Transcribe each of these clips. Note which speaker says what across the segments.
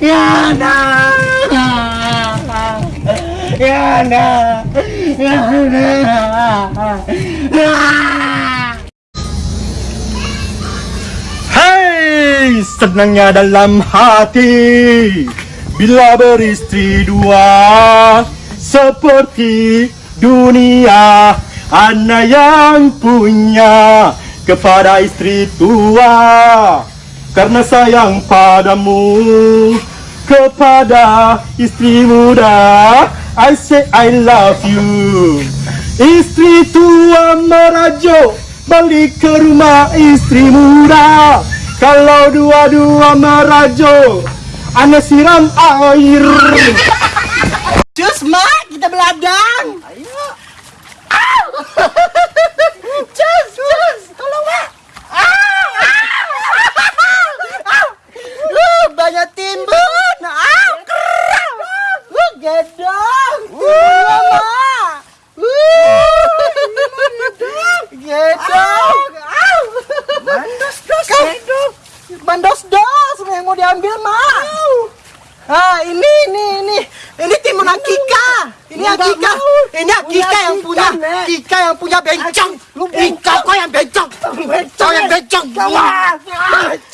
Speaker 1: Yana Yana Hai senangnya dalam hati. Bila beristri dua Seperti dunia Anak yang punya Kepada istri tua. Karena sayang padamu Kepada istri muda I say I love you Istri tua merajuk Balik ke rumah istri muda Kalau dua-dua merajuk Ane siram air
Speaker 2: Cus, Mak, kita beladang. Ayo. Cus, tolong, Mak. Uh, banyak timbun. Ah, ini, ini, ini. Ini timun Akika. Ini Akika. Ini Akika yang punya. Akika yang punya bencong. Ika kau yang bencong. Kau yang bencong.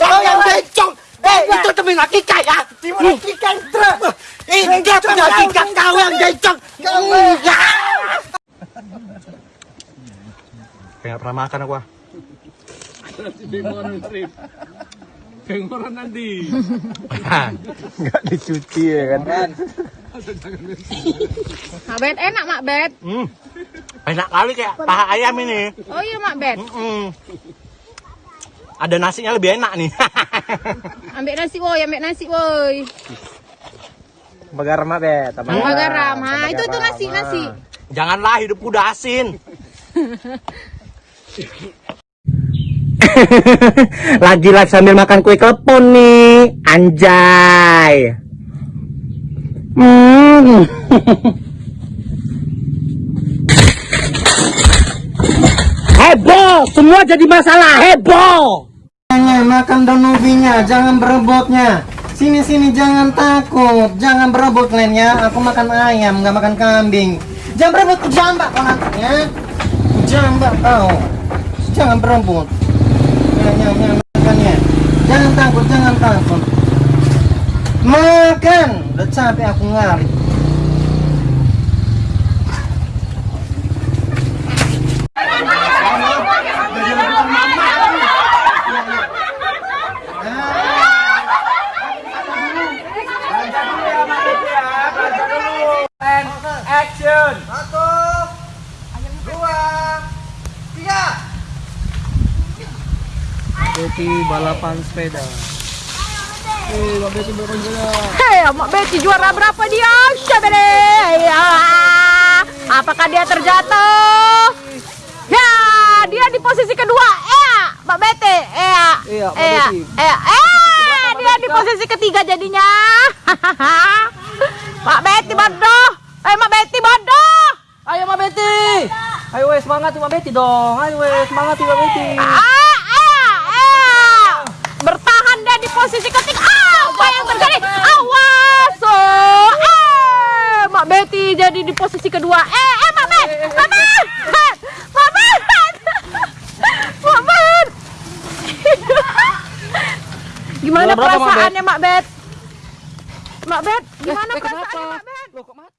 Speaker 2: Kau yang bencong. Eh, itu temen Akika ya. Timun Akika yang truk. Ini dia punya Akika. Kau yang bencong. Ya.
Speaker 1: Kayak pernah makan aku ah.
Speaker 3: Pengoran nanti.
Speaker 1: Nggak dicuci ya kan
Speaker 4: Mak Bet enak Mak Bet.
Speaker 1: hmm. Enak kali kayak paha ayam ini
Speaker 4: Oh iya Mak Bet.
Speaker 1: Mm-mm. Ada nasinya lebih enak nih
Speaker 4: Ambil nasi woi, ambil nasi woi.
Speaker 5: Garam be, tambah
Speaker 4: Tambah garam. Ha, itu tuh nasi nasi.
Speaker 1: Janganlah hidup udah asin
Speaker 5: Lagi live sambil makan kue klepon nih, anjay. Hmm. heboh, semua jadi masalah heboh.
Speaker 2: makan daun ubinya, jangan berebutnya. Sini sini jangan takut, jangan berebut kalian ya. Aku makan ayam, nggak makan kambing. Jangan berebut, jambak kau nanti ya. Jambak kau. Jangan berebut. Ya, ya, ya, makannya. Jangan takut, jangan takut. Makan. Udah capek aku ngarit.
Speaker 5: Betty balapan sepeda.
Speaker 4: Hei, Mak Betty juara berapa dia? Syabere. Ya. Apakah dia terjatuh? Ya, dia di posisi kedua. Eh, Mak Betty. Eh,
Speaker 5: Iya, Mak
Speaker 4: eh,
Speaker 5: Betty.
Speaker 4: eh, eh, dia di posisi ketiga jadinya. Mak Betty bodoh. Eh, Mak Betty bodoh.
Speaker 5: Ayo Mbak Betty. Ayo wes semangat Mbak Betty dong. Ayo wes semangat Mbak Betty.
Speaker 4: Ah, eh, eh. Bertahan dia di posisi ketiga. Ah, apa yang terjadi? Awas. Oh, eh, Jadi di posisi kedua. Eh, eh. Mak Bet. Mak Bet. Gimana
Speaker 5: berapa,
Speaker 4: perasaannya Mak Bet? Mak Bet, gimana
Speaker 5: Eh, eh,
Speaker 4: perasaannya Mak Bet?
Speaker 5: Loh kok mati?